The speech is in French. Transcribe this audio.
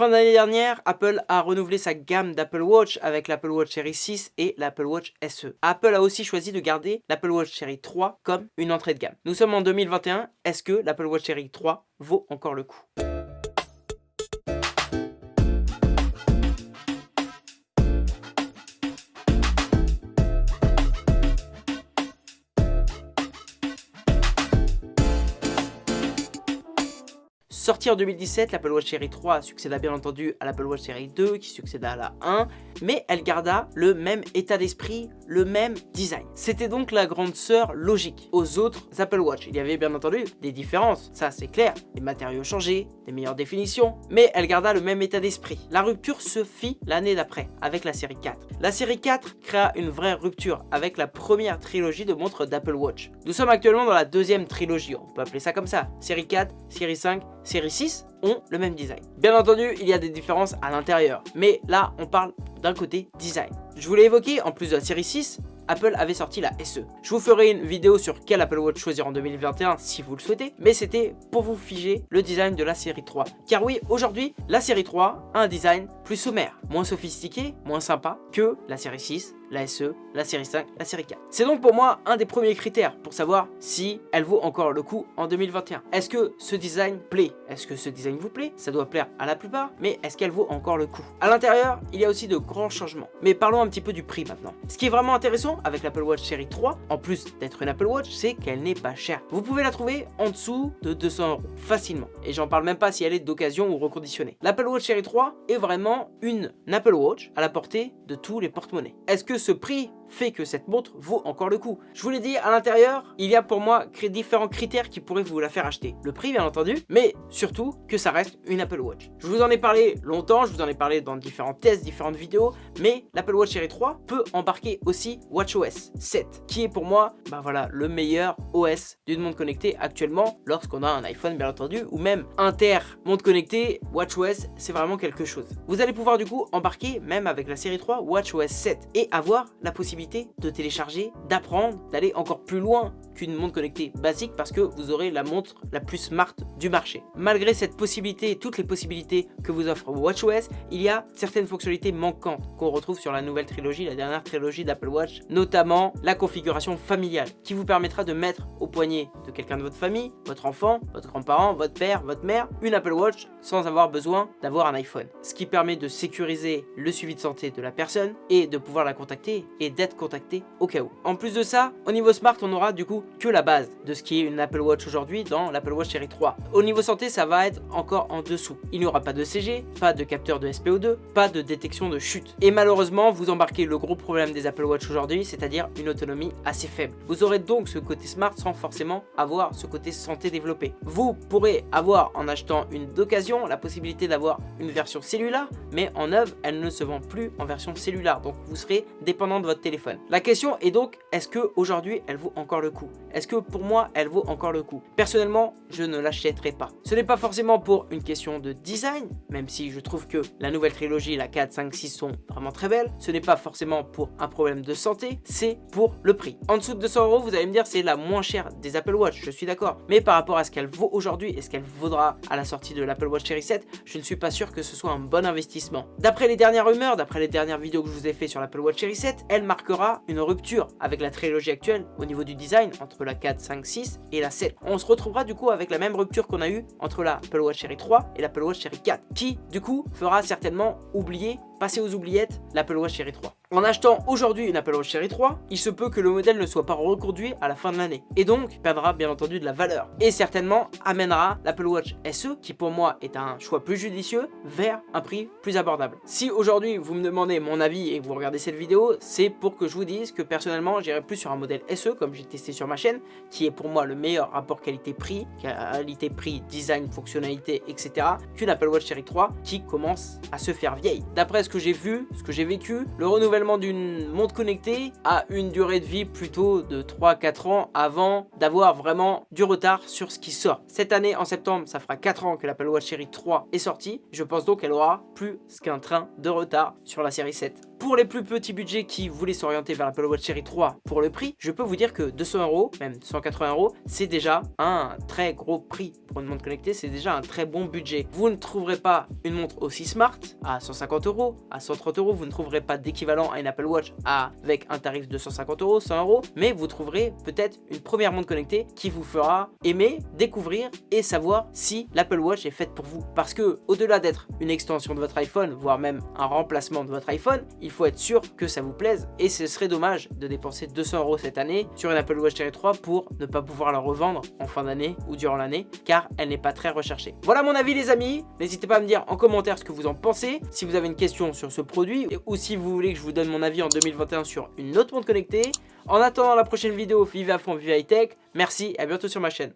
Fin d'année dernière, Apple a renouvelé sa gamme d'Apple Watch avec l'Apple Watch Series 6 et l'Apple Watch SE. Apple a aussi choisi de garder l'Apple Watch Series 3 comme une entrée de gamme. Nous sommes en 2021, est-ce que l'Apple Watch Series 3 vaut encore le coup? Sorti en 2017, l'Apple Watch Series 3 succéda bien entendu à l'Apple Watch Series 2 qui succéda à la 1, mais elle garda le même état d'esprit, le même design. C'était donc la grande sœur logique aux autres Apple Watch. Il y avait bien entendu des différences, ça c'est clair, les matériaux changés, des meilleures définitions, mais elle garda le même état d'esprit. La rupture se fit l'année d'après avec la série 4. La série 4 créa une vraie rupture avec la première trilogie de montres d'Apple Watch. Nous sommes actuellement dans la deuxième trilogie, on peut appeler ça comme ça, série 4, série 5, série 6 ont le même design. Bien entendu, il y a des différences à l'intérieur, mais là, on parle d'un côté design. Je vous l'ai évoqué, en plus de la série 6, Apple avait sorti la SE. Je vous ferai une vidéo sur quel Apple Watch choisir en 2021 si vous le souhaitez, mais c'était pour vous figer le design de la série 3. Car oui, aujourd'hui, la série 3 a un design plus sommaire, moins sophistiqué, moins sympa que la série 6, la SE, la série 5, la série 4. C'est donc pour moi un des premiers critères pour savoir si elle vaut encore le coup en 2021. Est-ce que ce design plaît? Est-ce que ce design vous plaît? Ça doit plaire à la plupart, mais est-ce qu'elle vaut encore le coup? À l'intérieur, il y a aussi de grands changements. Mais parlons un petit peu du prix maintenant. Ce qui est vraiment intéressant avec l'Apple Watch série 3, en plus d'être une Apple Watch, c'est qu'elle n'est pas chère. Vous pouvez la trouver en dessous de 200 euros, facilement. Et j'en parle même pas si elle est d'occasion ou reconditionnée. L'Apple Watch série 3 est vraiment une Apple Watch à la portée de tous les porte-monnaies. Est-ce que ce prix fait que cette montre vaut encore le coup. Je vous l'ai dit, à l'intérieur, il y a pour moi différents critères qui pourraient vous la faire acheter. Le prix, bien entendu, mais surtout que ça reste une Apple Watch. Je vous en ai parlé longtemps, je vous en ai parlé dans différents tests, différentes vidéos, mais l'Apple Watch Series 3 peut embarquer aussi WatchOS 7, qui est pour moi, bah voilà, le meilleur OS d'une montre connectée actuellement, lorsqu'on a un iPhone, bien entendu, ou même Inter montre connectée, WatchOS, c'est vraiment quelque chose. Vous allez pouvoir du coup embarquer, même avec la série 3, WatchOS 7, et avoir la possibilité de télécharger, d'apprendre, d'aller encore plus loin qu'une montre connectée basique parce que vous aurez la montre la plus smart du marché. Malgré cette possibilité, toutes les possibilités que vous offre WatchOS, il y a certaines fonctionnalités manquantes qu'on retrouve sur la nouvelle trilogie, la dernière trilogie d'Apple Watch, notamment la configuration familiale qui vous permettra de mettre au poignet de quelqu'un de votre famille, votre enfant, votre grand-parent, votre père, votre mère, une Apple Watch sans avoir besoin d'avoir un iPhone. Ce qui permet de sécuriser le suivi de santé de la personne et de pouvoir la contacter et d'être contacté au cas où. En plus de ça, au niveau smart, on aura du coup que la base de ce qui est une Apple Watch aujourd'hui dans l'Apple Watch Série 3. Au niveau santé, ça va être encore en dessous. Il n'y aura pas de CG, pas de capteur de SPO2, pas de détection de chute. Et malheureusement, vous embarquez le gros problème des Apple Watch aujourd'hui, c'est-à-dire une autonomie assez faible. Vous aurez donc ce côté smart sans forcément avoir ce côté santé développé. Vous pourrez avoir en achetant une d'occasion la possibilité d'avoir une version cellulaire, mais en œuvre, elle ne se vend plus en version cellulaire. Donc vous serez dépendant de votre téléphone la question est donc, est-ce que aujourd'hui elle vaut encore le coup? Est-ce que pour moi elle vaut encore le coup? Personnellement, je ne l'achèterai pas. Ce n'est pas forcément pour une question de design, même si je trouve que la nouvelle trilogie, la 4, 5, 6 sont vraiment très belles. Ce n'est pas forcément pour un problème de santé, c'est pour le prix. En dessous de 200 euros, vous allez me dire c'est la moins chère des Apple Watch, je suis d'accord. Mais par rapport à ce qu'elle vaut aujourd'hui et ce qu'elle vaudra à la sortie de l'Apple Watch Series 7, je ne suis pas sûr que ce soit un bon investissement. D'après les dernières rumeurs, d'après les dernières vidéos que je vous ai fait sur l'Apple Watch Series 7, elle marque une rupture avec la trilogie actuelle au niveau du design entre la 4, 5, 6 et la 7. On se retrouvera du coup avec la même rupture qu'on a eu entre la Apple Watch Series 3 et l'Apple Watch Series 4 qui du coup fera certainement oublier passer aux oubliettes l'Apple Watch Series 3. En achetant aujourd'hui une Apple Watch Series 3, il se peut que le modèle ne soit pas reconduit à la fin de l'année et donc perdra bien entendu de la valeur et certainement amènera l'Apple Watch SE qui pour moi est un choix plus judicieux vers un prix plus abordable. Si aujourd'hui vous me demandez mon avis et que vous regardez cette vidéo, c'est pour que je vous dise que personnellement j'irai plus sur un modèle SE comme j'ai testé sur ma chaîne qui est pour moi le meilleur rapport qualité-prix, qualité-prix, design, fonctionnalité, etc. qu'une Apple Watch Series 3 qui commence à se faire vieille. D'après ce que j'ai vu, ce que j'ai vécu, le renouvellement d'une montre connectée a une durée de vie plutôt de 3-4 ans avant d'avoir vraiment du retard sur ce qui sort. Cette année, en septembre, ça fera 4 ans que l'Apple Watch Série 3 est sortie. Je pense donc qu'elle aura plus qu'un train de retard sur la série 7. Pour les plus petits budgets qui voulaient s'orienter vers l'Apple Watch Série 3 pour le prix, je peux vous dire que 200 euros, même 180 euros, c'est déjà un très gros prix pour une montre connectée, c'est déjà un très bon budget. Vous ne trouverez pas une montre aussi smart à 150 euros, à 130 euros, vous ne trouverez pas d'équivalent à une Apple Watch avec un tarif de 150 euros, 100 euros, mais vous trouverez peut-être une première montre connectée qui vous fera aimer, découvrir et savoir si l'Apple Watch est faite pour vous. Parce que au-delà d'être une extension de votre iPhone, voire même un remplacement de votre iPhone, faut être sûr que ça vous plaise et ce serait dommage de dépenser 200 euros cette année sur une Apple Watch Série 3 pour ne pas pouvoir la revendre en fin d'année ou durant l'année car elle n'est pas très recherchée. Voilà mon avis les amis, n'hésitez pas à me dire en commentaire ce que vous en pensez, si vous avez une question sur ce produit ou si vous voulez que je vous donne mon avis en 2021 sur une autre montre connectée. En attendant la prochaine vidéo, vive à fond, vive high tech, merci et à bientôt sur ma chaîne.